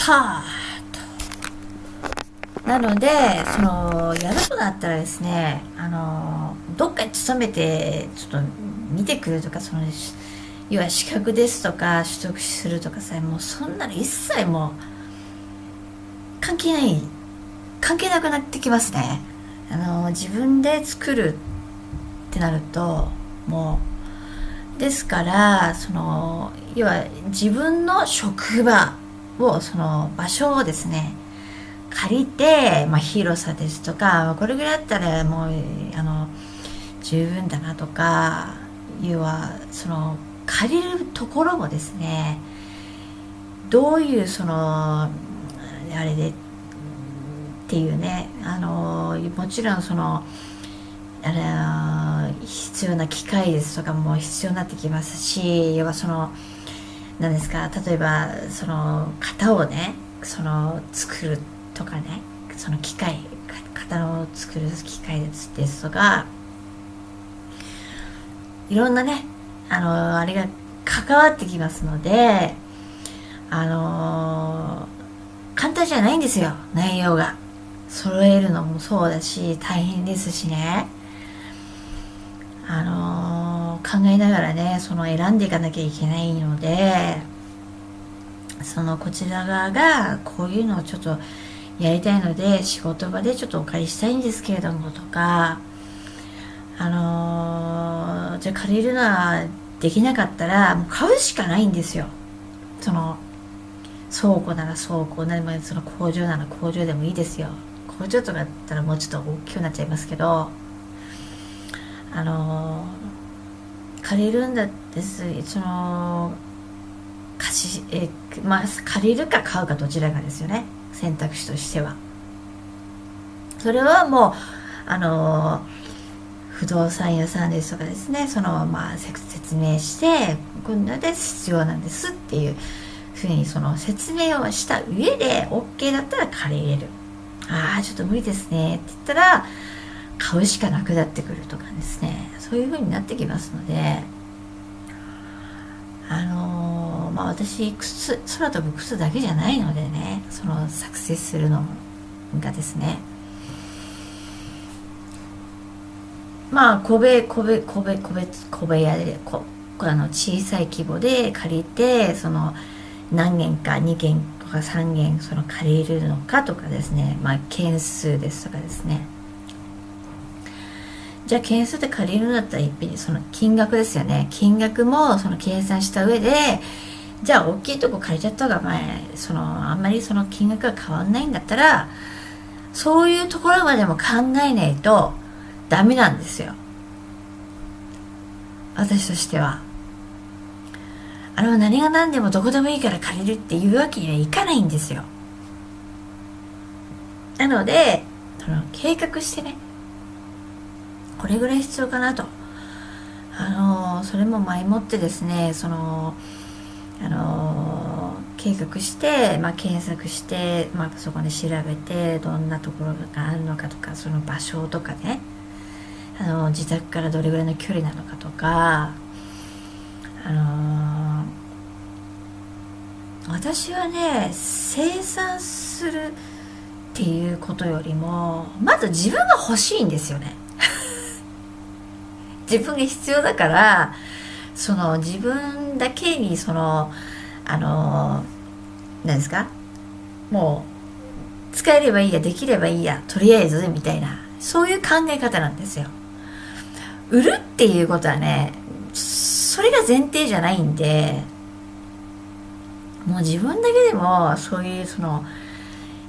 ったとなのでそのやるとなったらですねあのどっかに勤めてちょっと見てくるとかその要は資格ですとか取得するとかさもうそんなの一切もう関係ない関係なくなってきますね。あの自分で作るってなるともうですからその要は自分の職場をその場所をですね借りて、まあ、広さですとかこれぐらいだったらもうあの十分だなとか要はその借りるところもですねどういうそのあれでっていうねあのもちろんそのあれ必要な機械ですとかも必要になってきますし要はその何ですか？例えばその型をねその作るとかねその機械型を作る機械ですとかいろんなねあのあれが関わってきますのであの簡単じゃないんですよ内容が。揃えるのもそうだし大変ですしね。あの考えながらねその選んでいかなきゃいけないのでそのこちら側がこういうのをちょっとやりたいので仕事場でちょっとお借りしたいんですけれどもとかあのー、じゃあ借りるのはできなかったらもう買うしかないんですよ。その倉庫なら倉庫ならその工場なら工場でもいいですよ。工場とかだったらもうちょっと大きくなっちゃいますけどあの借りるんだってその貸しえまあ借りるか買うかどちらかですよね。選択肢としては。それはもうあの不動産屋さんですとかですね。そのまあ説明してこんなで必要なんですっていうふうにその説明をした上で OK だったら借りれる。ああちょっと無理ですねって言ったら買うしかなくなってくるとかですね。そういう風になってきますのであのー、まあ私靴空飛ぶ靴だけじゃないのでねその作成するのがですね。まあ小部小部小部小部小部屋でこあの小さい規模で借りてその何軒か2軒とか3軒その借りるのかとかですね。まあ件数ですとかですね。じゃあ件数で借りるんだったらいっぺんにその金額ですよね。金額もその計算した上でじゃあ大きいとこ借りちゃった方が前そのあんまりその金額が変わんないんだったらそういうところまでも考えないとダメなんですよ。私としては。あの何が何でもどこでもいいから借りるっていうわけにはいかないんですよ。なのでその計画してねこれぐらい必要かなと。あのそれも前もってですねそのあの計画して、まあ、検索して、まあ、そこで調べてどんなところがあるのかとかその場所とかね。あの自宅からどれぐらいの距離なのかとか。あの私はね生産するっていうことよりもまず自分が欲しいんですよね。自分が必要だからその自分だけにそのあの何ですか？もう使えればいいやできればいいやとりあえずみたいなそういう考え方なんですよ。売るっていうことはねそれが前提じゃないんでもう自分だけでもそういうその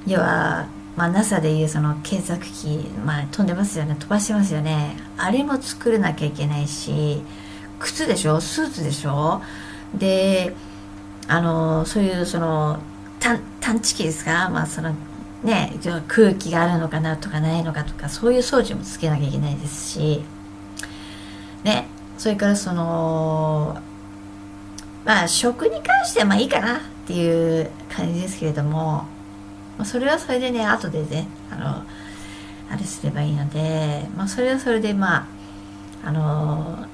要はまあ、NASA でいうその検索機、まあ、飛んでますよね。飛ばしてますよね。あれも作らなきゃいけないし靴でしょ？スーツでしょ？であのそういうその探知機ですか？まあそのね空気があるのかなとかないのかとかそういう装置もつけなきゃいけないですしねそれからそのまあ食に関してはまあいいかなっていう感じですけれどもそれはそれでね後でねあのあれすればいいので、まあ、それはそれでまああの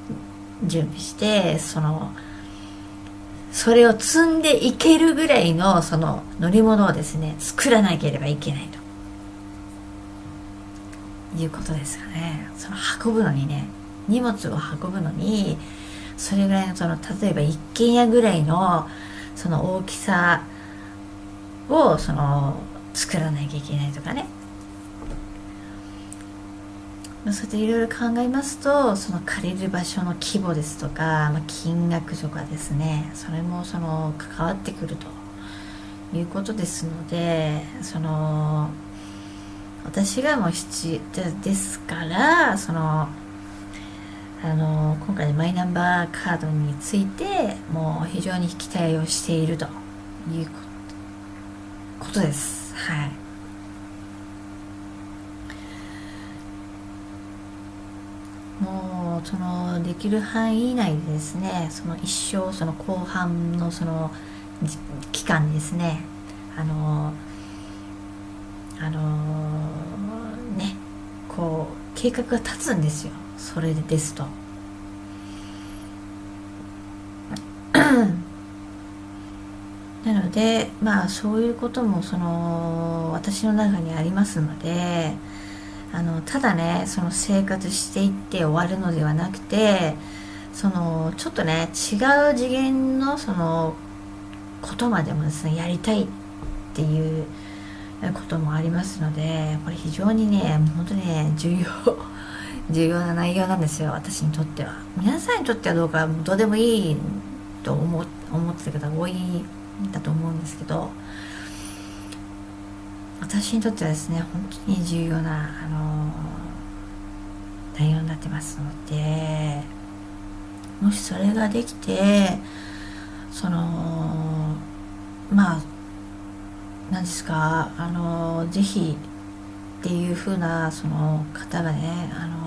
準備してそのそれを積んでいけるぐらいのその乗り物をですね作らなければいけないと。いうことですかね。その運ぶのにね荷物を運ぶのにそれぐらいのその例えば一軒家ぐらいのその大きさをその作らなきゃいけないとかねそうやっていろいろ考えますとその借りる場所の規模ですとか、まあ、金額とかですねそれもその関わってくるということですのでその私がもう必要ですからそのあの今回マイナンバーカードについてもう非常に期待をしているということです。はい。もうそのできる範囲以内でですねその一生その後半のその期間ですね。あのあのねこう計画が立つんですよ。それですと。なのでまあそういうこともその私の中にありますのであのただねその生活していって終わるのではなくてそのちょっとね違う次元のそのことまでもですねやりたいっていうこともありますのでこれ非常にね本当にね重要 重要な内容なんですよ私にとっては。皆さんにとってはどうかどうでもいいと思思ってた方が多いだと思うんですけど私にとってはですね本当に重要な、あの、内容になってますのでもしそれができてそのまあ何ですかあのー、ぜひっていう風なその方がねあの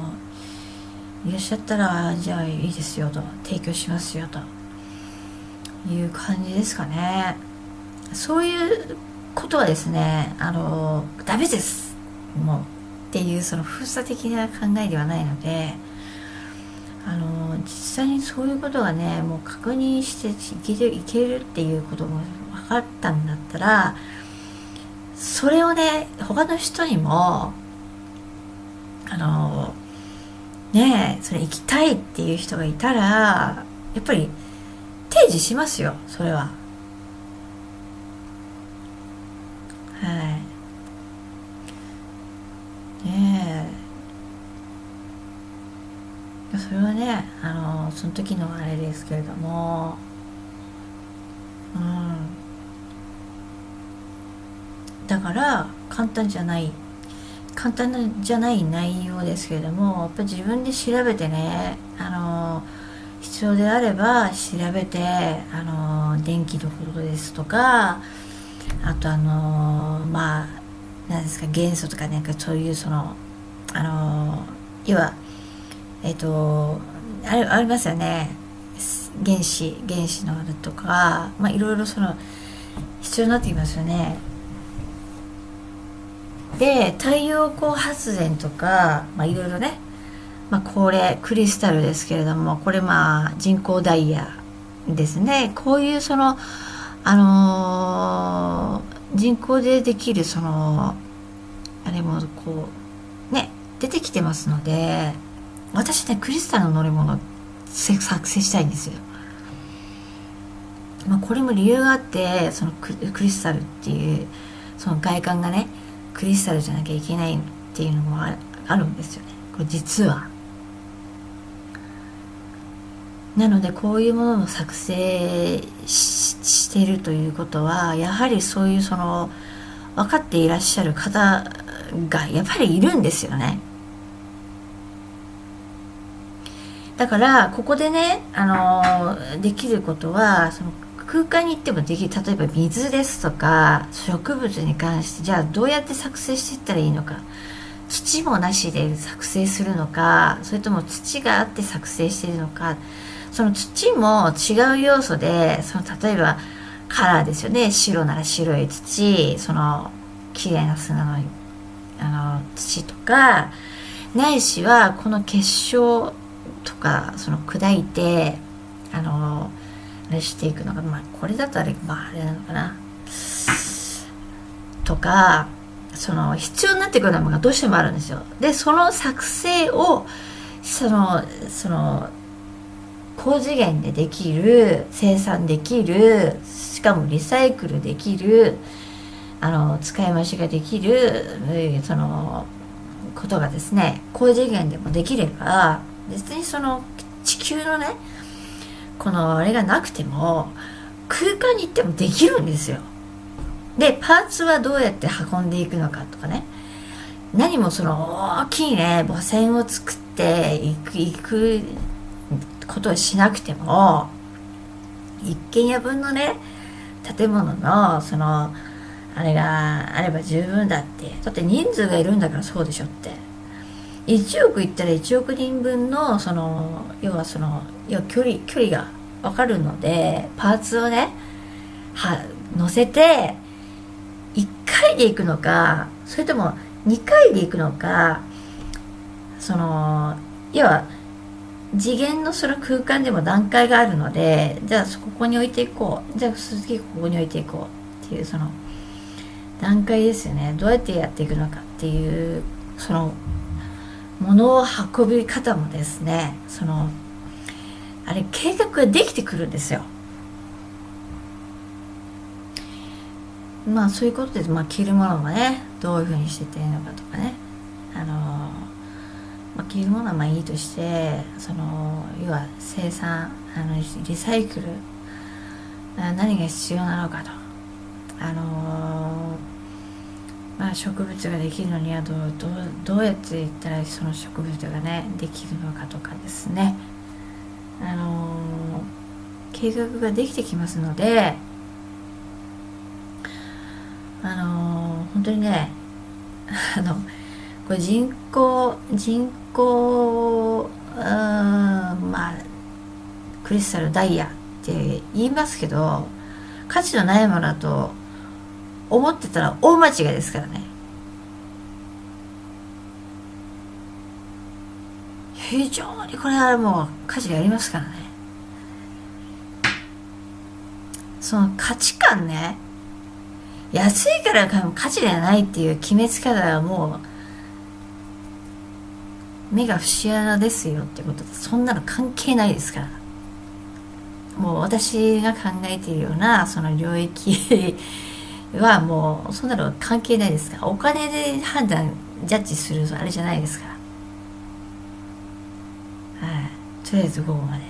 いらっしゃったらじゃあいいですよと提供しますよと。いう感じですかね。そういうことはですねあのダメです。もうっていうその封鎖的な考えではないのであの実際にそういうことがねもう確認していけるいけるっていうことも分かったんだったらそれをね他の人にもあのねえそれ行きたいっていう人がいたらやっぱり提示しますよそれは。はい。ねえ。それはねあのその時のあれですけれども。うん。だから簡単じゃない。簡単じゃない内容ですけれどもやっぱり自分で調べてねあの必要であれば調べてあの電気のことですとかあとあのまあ何ですか元素とかなんかそういうそのあの要はえっ、とあれありますよね。原子原子のとかまあいろいろその必要になってきますよね。で太陽光発電とかまあいろいろねまあこれクリスタルですけれどもこれまあ人工ダイヤですねこういうそのあのー、人工でできるそのあれもこうね出てきてますので私ねクリスタルの乗り物作成したいんですよ。まあ、これも理由があってそのクリスタルっていうその外観がねクリスタルじゃなきゃいけないっていうのもあるんですよねこれ実は。なのでこういうものを作成しているということはやはりそういうその分かっていらっしゃる方がやっぱりいるんですよね。だからここでねあのできることはその空間に行ってもできる例えば水ですとか植物に関してじゃあどうやって作成していったらいいのか土もなしで作成するのかそれとも土があって作成しているのかその土も違う要素でその例えばカラーですよね。白なら白い土。その綺麗な砂のあの土とかないしはこの結晶とかその砕いてあのあれしていくのがまあこれだとあれまああれなのかな。とかその必要になってくるのがどうしてもあるんですよ。でその作成をそのその高次元でできる生産できるしかもリサイクルできるあの使い回しができるそのことがですね高次元でもできれば別にその地球のねこのあれがなくても空間に行ってもできるんですよ。でパーツはどうやって運んでいくのかとかね。何もその大きいね母船を作っていくいくことをしなくても一軒家分のね建物のそのあれがあれば十分だって。だって人数がいるんだからそうでしょって。1億いったら1億人分のその要はその要距離距離が分かるのでパーツをねは乗せて1回で行くのかそれとも2回で行くのかその要は次元のその空間でも段階があるのでじゃあここに置いていこう。じゃあ次ここに置いていこうっていうその段階ですよね。どうやってやっていくのかっていうその物を運び方もですね。そのあれ計画ができてくるんですよ。まあそういうことで、まあ、着るものもねどういうふうにしてていいのかとかね。あの、まあ、着るものはまあいいとしてその要は生産あのリサイクル何が必要なのかと。あのまあ、植物ができるのにはどうどうどうやっていったらその植物がねできるのかとかですね。あの計画ができてきますのであの本当にね あのこれ人口人口まあクリスタルダイヤって言いますけど価値のないものだと思ってたら大間違いですからね。非常にこれはもう価値がありますからね。その価値観ね。安いから価値がないっていう決めつけ方はもう目が節穴ですよってことでそんなの関係ないですから。もう私が考えているようなその領域はもうそんなの関係ないですから。お金で判断ジャッジするあれじゃないですから。はい。とりあえず午後まで。